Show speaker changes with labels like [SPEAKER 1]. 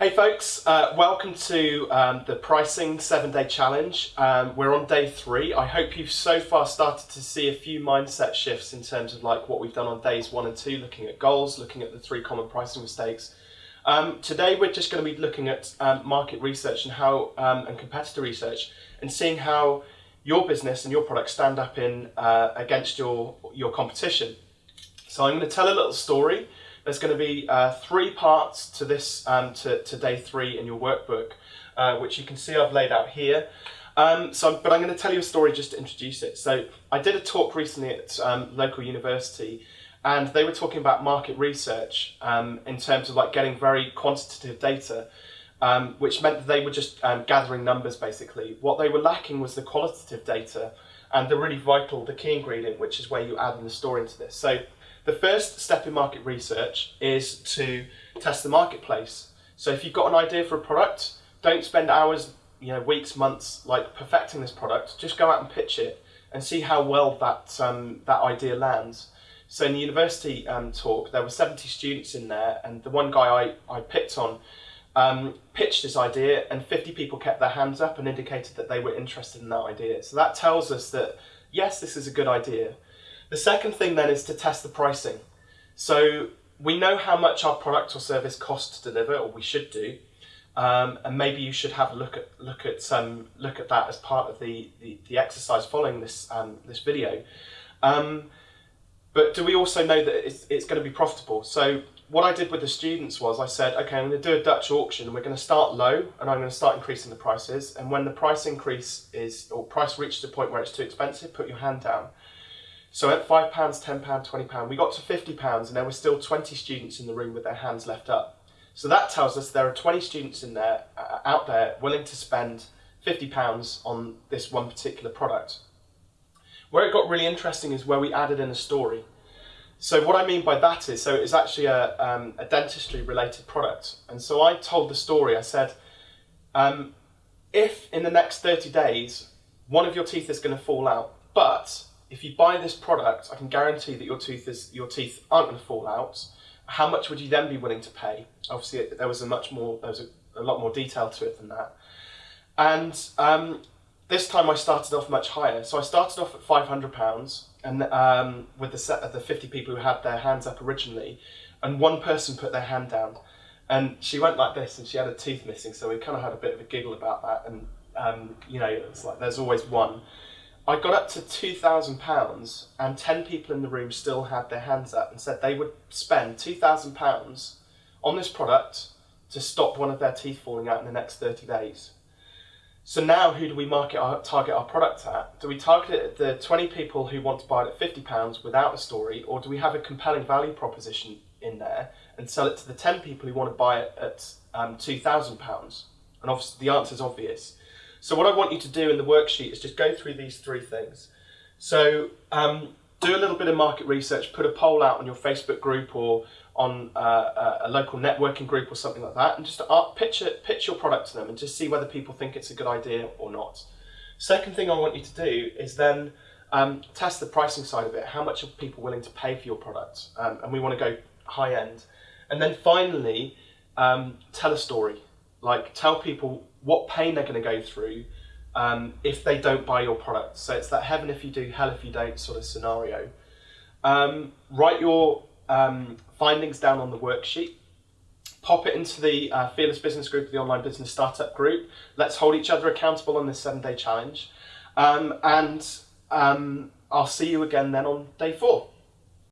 [SPEAKER 1] Hey folks, uh, welcome to um, the pricing seven day challenge. Um, we're on day three. I hope you've so far started to see a few mindset shifts in terms of like what we've done on days one and two, looking at goals, looking at the three common pricing mistakes. Um, today we're just going to be looking at um, market research and how um, and competitor research and seeing how your business and your products stand up in uh, against your your competition. So I'm going to tell a little story there's going to be uh, three parts to this, um, to, to day three in your workbook, uh, which you can see I've laid out here. Um, so, but I'm going to tell you a story just to introduce it. So I did a talk recently at um, local university and they were talking about market research um, in terms of like getting very quantitative data, um, which meant that they were just um, gathering numbers basically. What they were lacking was the qualitative data and the really vital, the key ingredient, which is where you add in the story into this. So the first step in market research is to test the marketplace. So if you've got an idea for a product, don't spend hours, you know, weeks, months, like perfecting this product. Just go out and pitch it and see how well that um, that idea lands. So in the university um, talk, there were 70 students in there, and the one guy I, I picked on um, pitched this idea, and 50 people kept their hands up and indicated that they were interested in that idea. So that tells us that yes, this is a good idea, the second thing then is to test the pricing. So we know how much our product or service costs to deliver, or we should do, um, and maybe you should have a look at look at some look at that as part of the the, the exercise following this um, this video. Um, but do we also know that it's, it's going to be profitable? So what I did with the students was I said, okay, I'm going to do a Dutch auction. We're going to start low, and I'm going to start increasing the prices. And when the price increase is or price reaches a point where it's too expensive, put your hand down. So at £5, £10, £20, we got to £50 and there were still 20 students in the room with their hands left up. So that tells us there are 20 students in there, uh, out there willing to spend £50 on this one particular product. Where it got really interesting is where we added in a story. So what I mean by that is, so it's actually a, um, a dentistry related product. And so I told the story, I said, um, if in the next 30 days, one of your teeth is going to fall out, but if you buy this product, I can guarantee that your tooth is your teeth aren't going to fall out. How much would you then be willing to pay? Obviously, there was a much more there was a, a lot more detail to it than that. And um, this time I started off much higher. So I started off at five hundred pounds, and um, with the set of the fifty people who had their hands up originally, and one person put their hand down, and she went like this, and she had a tooth missing. So we kind of had a bit of a giggle about that, and um, you know, it's like there's always one. I got up to £2,000 and 10 people in the room still had their hands up and said they would spend £2,000 on this product to stop one of their teeth falling out in the next 30 days. So now who do we market our, target our product at? Do we target it at the 20 people who want to buy it at £50 without a story or do we have a compelling value proposition in there and sell it to the 10 people who want to buy it at um, £2,000? And obviously the answer is obvious. So what I want you to do in the worksheet is just go through these three things. So um, do a little bit of market research, put a poll out on your Facebook group or on uh, a local networking group or something like that, and just pitch, it, pitch your product to them and just see whether people think it's a good idea or not. Second thing I want you to do is then um, test the pricing side of it. How much are people willing to pay for your product? Um, and we want to go high end. And then finally, um, tell a story. Like tell people what pain they're going to go through um, if they don't buy your product. So it's that heaven if you do, hell if you don't sort of scenario. Um, write your um, findings down on the worksheet. Pop it into the uh, Fearless Business Group, the online business startup group. Let's hold each other accountable on this seven day challenge. Um, and um, I'll see you again then on day four.